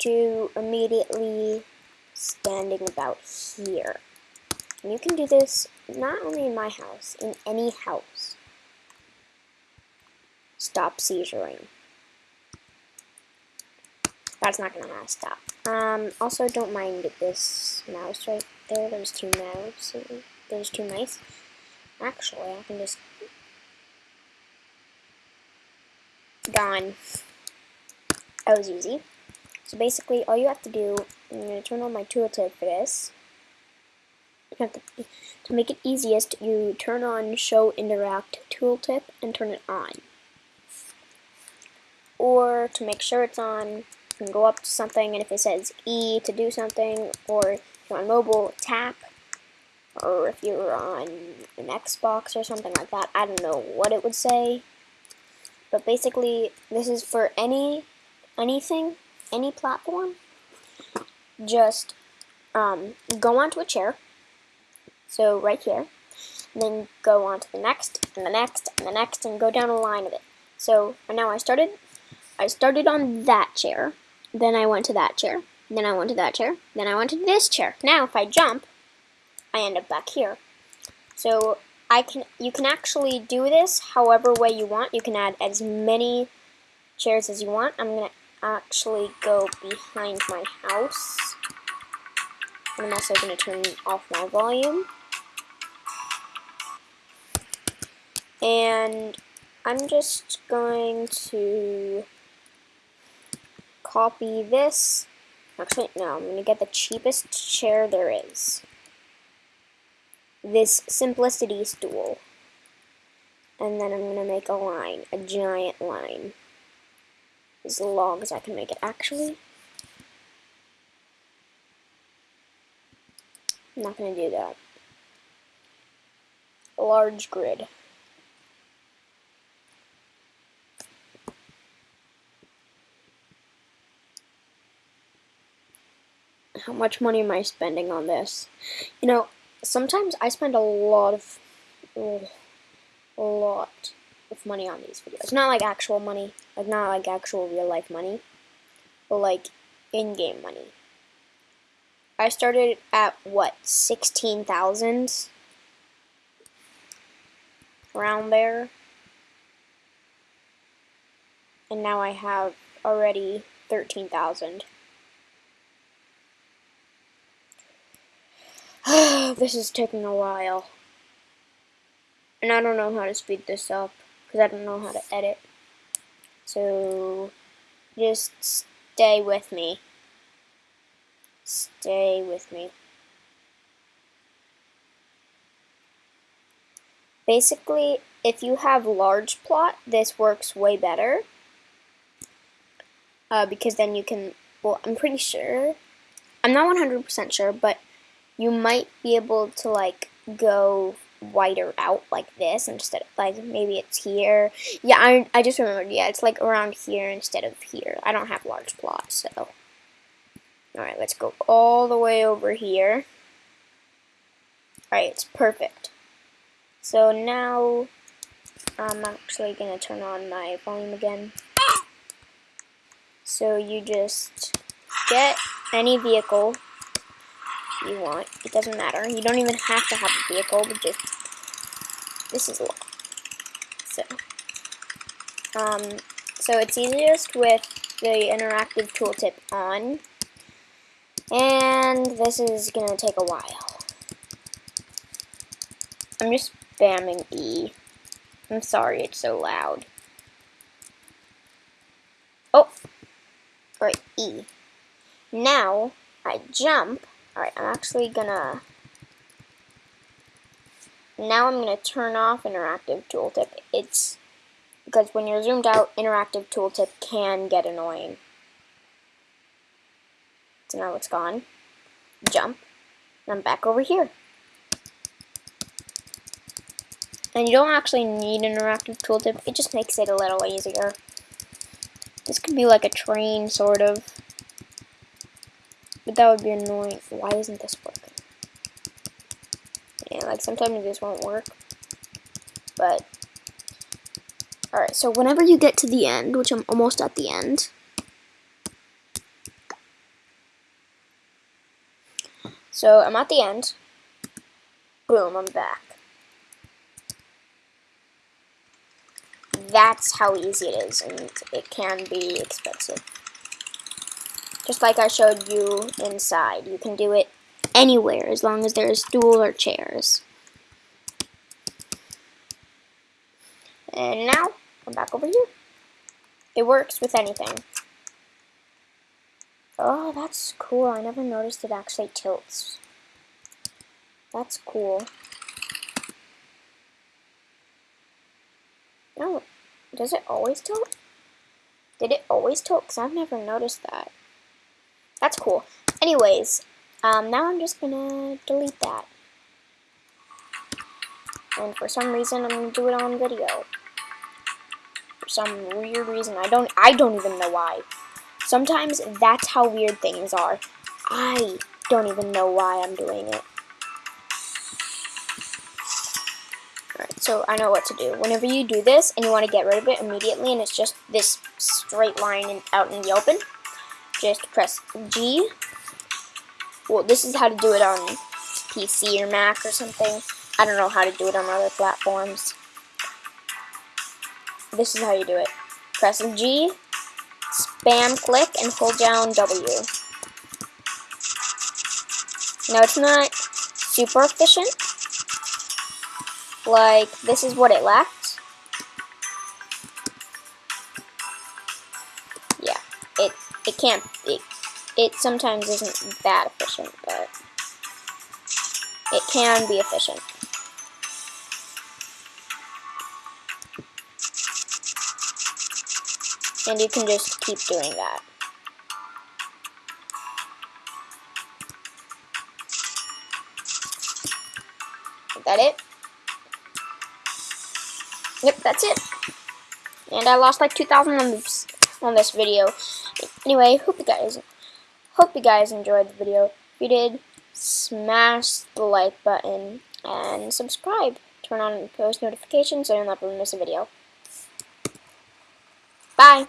to immediately standing about here. And you can do this not only in my house, in any house. Stop seizuring. That's not gonna last. Stop. Um, also, don't mind this mouse right there. There's two mouse. There's two mice. Actually, I can just gone. That was easy. So basically, all you have to do, I'm going to turn on my tooltip for this. To, to make it easiest, you turn on Show Interact Tooltip and turn it on. Or to make sure it's on, you can go up to something and if it says E to do something, or if you're on mobile, tap, or if you're on an Xbox or something like that, I don't know what it would say. But basically, this is for any anything, any platform. Just um, go onto a chair. So right here. Then go on to the next, and the next, and the next, and go down a line of it. So now I started, I started on that chair. Then I went to that chair. Then I went to that chair. Then I went to this chair. Now if I jump, I end up back here. So I can you can actually do this however way you want. You can add as many chairs as you want. I'm going to actually go behind my house. And I'm also going to turn off my volume. And I'm just going to copy this. Actually, no, I'm going to get the cheapest chair there is this simplicity stool. And then I'm going to make a line, a giant line. As long as I can make it actually. I'm not going to do that. A large grid. How much money am I spending on this? You know, sometimes I spend a lot of, oh, a lot of money on these videos. Not like actual money, like not like actual real life money, but like in-game money. I started at what, 16,000? Around there. And now I have already 13,000. this is taking a while. And I don't know how to speed this up because I don't know how to edit. So just stay with me. Stay with me. Basically, if you have large plot, this works way better. Uh, because then you can, well, I'm pretty sure, I'm not 100% sure, but you might be able to like go wider out like this instead of like maybe it's here. Yeah I, I just remembered yeah it's like around here instead of here. I don't have large plots so. Alright let's go all the way over here. Alright it's perfect. So now I'm actually gonna turn on my volume again. So you just get any vehicle you want. It doesn't matter. You don't even have to have a vehicle, but just this is a lot. So, um, so it's easiest with the interactive tooltip on, and this is gonna take a while. I'm just spamming E. I'm sorry, it's so loud. Oh, right, E. Now, I jump, Alright, I'm actually gonna... Now I'm gonna turn off interactive tooltip. It's because when you're zoomed out, interactive tooltip can get annoying. So now it's gone. Jump. And I'm back over here. And you don't actually need interactive tooltip, it just makes it a little easier. This could be like a train, sort of. But that would be annoying. Why isn't this working? Yeah, like sometimes this won't work. But, alright, so whenever you get to the end, which I'm almost at the end, So I'm at the end. Boom, I'm back. That's how easy it is, and it can be expensive. Just like I showed you inside. You can do it anywhere as long as there's stool or chairs. And now, I'm back over here. It works with anything. Oh, that's cool. I never noticed it actually tilts. That's cool. No, does it always tilt? Did it always tilt? Because I've never noticed that. That's cool. Anyways, um, now I'm just gonna delete that. And for some reason, I'm gonna do it on video. For some weird reason, I don't, I don't even know why. Sometimes that's how weird things are. I don't even know why I'm doing it. Alright, so I know what to do. Whenever you do this and you want to get rid of it immediately and it's just this straight line in, out in the open, just press G. Well, this is how to do it on PC or Mac or something. I don't know how to do it on other platforms. This is how you do it. Press G, spam click, and hold down W. Now it's not super efficient. Like, this is what it lacked. Yeah, it it can't, it, it sometimes isn't that efficient, but it can be efficient. And you can just keep doing that. Is that it? Yep, that's it. And I lost like 2,000 on this, on this video. Anyway, hope you guys hope you guys enjoyed the video. If you did, smash the like button and subscribe. Turn on post notifications so you'll never miss a video. Bye.